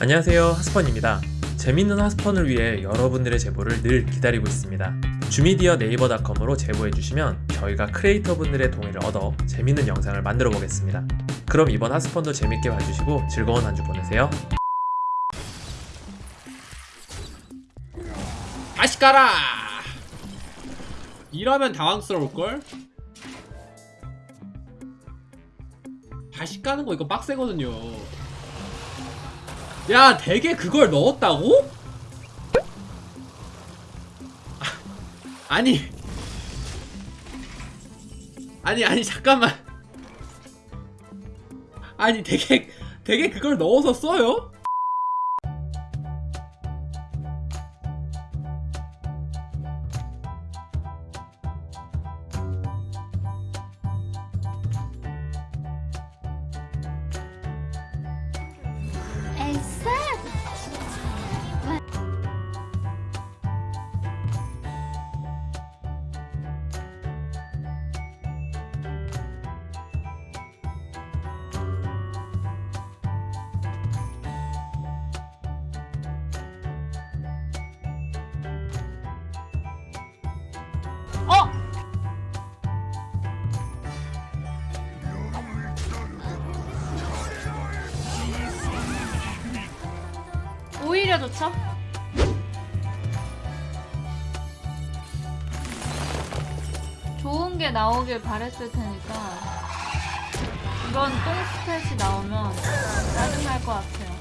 안녕하세요. 하스펀입니다. 재밌는 하스펀을 위해 여러분들의 제보를 늘 기다리고 있습니다. 주미디어 네이버닷컴으로 제보해주시면 저희가 크리에이터 분들의 동의를 얻어 재밌는 영상을 만들어 보겠습니다. 그럼 이번 하스펀도 재밌게 봐주시고 즐거운 한 주 보내세요. 다시 가라! 이러면 당황스러울걸? 다시 까는 거 이거 빡세거든요 야 되게 그걸 넣었다고? 아, 아니 아니 아니 잠깐만 아니 되게 되게 그걸 넣어서 써요? 어! 오히려 좋죠? 좋은 게 나오길 바랬을 테니까 이런 똥 스탯이 나오면 짜증날 것 같아요.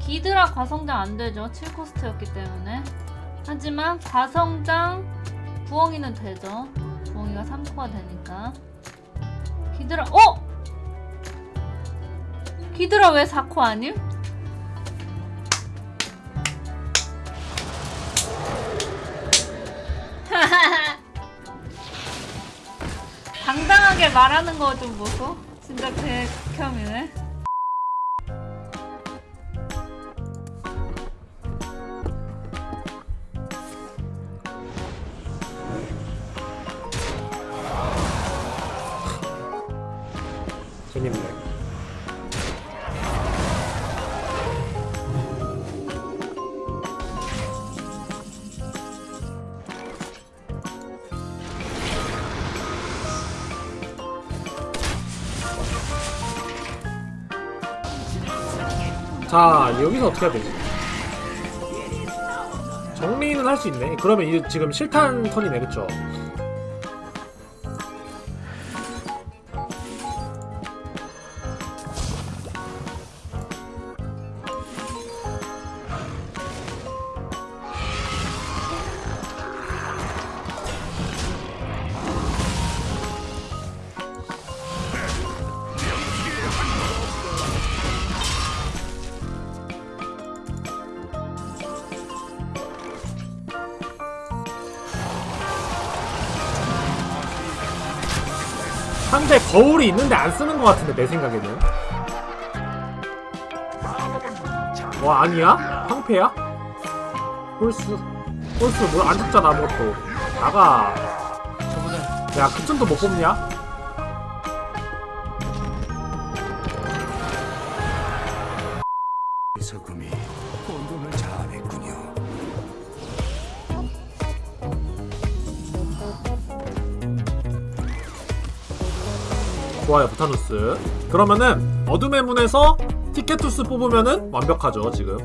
기드라 과성장 안 되죠. 7코스트였기 때문에. 하지만 과성장 부엉이는 되죠. 부엉이가 3코가 되니까. 기드라, 어! 기드라 왜 4코 아님? 당당하게 말하는 거 좀 보소. 진짜. 재밌네. 자 여기서 어떻게 해야 되지? 정리는 할 수 있네. 그러면 이제 지금 실탄 턴이네, 그쵸? 상대 거울이 있는데 안 쓰는 것 같은데 내 생각에는 와 아니야? 황패야? 홀스 홀스 뭘안 죽잖아 아무것도 나가 야 그쯤도 못 뽑냐? 소금이 혼돈을 자아냈군요. 좋아요 부타누스. 그러면은 어둠의 문에서 티켓투스 뽑으면은 완벽하죠 지금.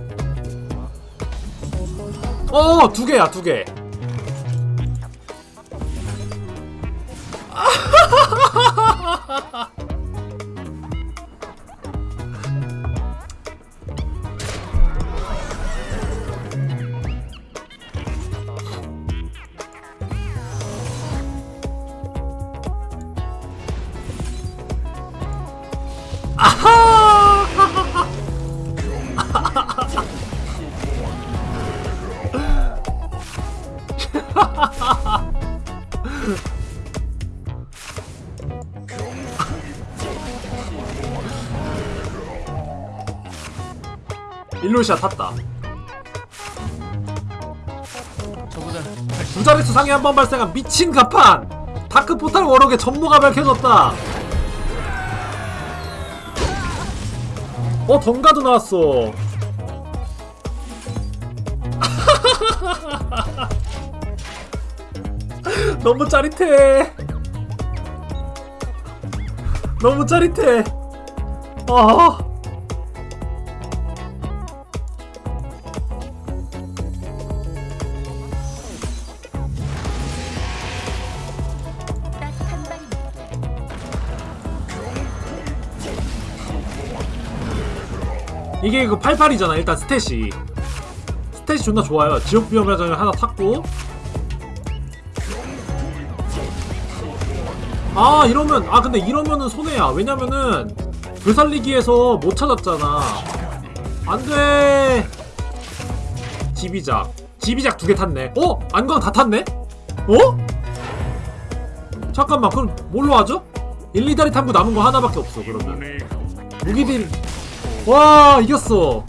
어 두 개야 두개 일루시아 탔다. 두 자릿수 상위 한 번 발생한 미친 가판! 다크 포탈 워럭의 전모가 밝혀졌다! 어 덩가도 나왔어. 너무 짜릿해 너무 짜릿해. 아. 이게 그 88이잖아 일단 스탯이. 스탯이 존나 좋아요. 지옥 비험야장을 하나 탔고 아 이러면 아 근데 이러면은 손해야 왜냐면은 그 살리기에서 못 찾았잖아 안돼 지비작 지비작 두 개 탔네 어? 안광 다 탔네? 어? 잠깐만 그럼 뭘로 하죠? 1, 2다리 탐구 남은 거 하나밖에 없어 그러면 무기들이 와 이겼어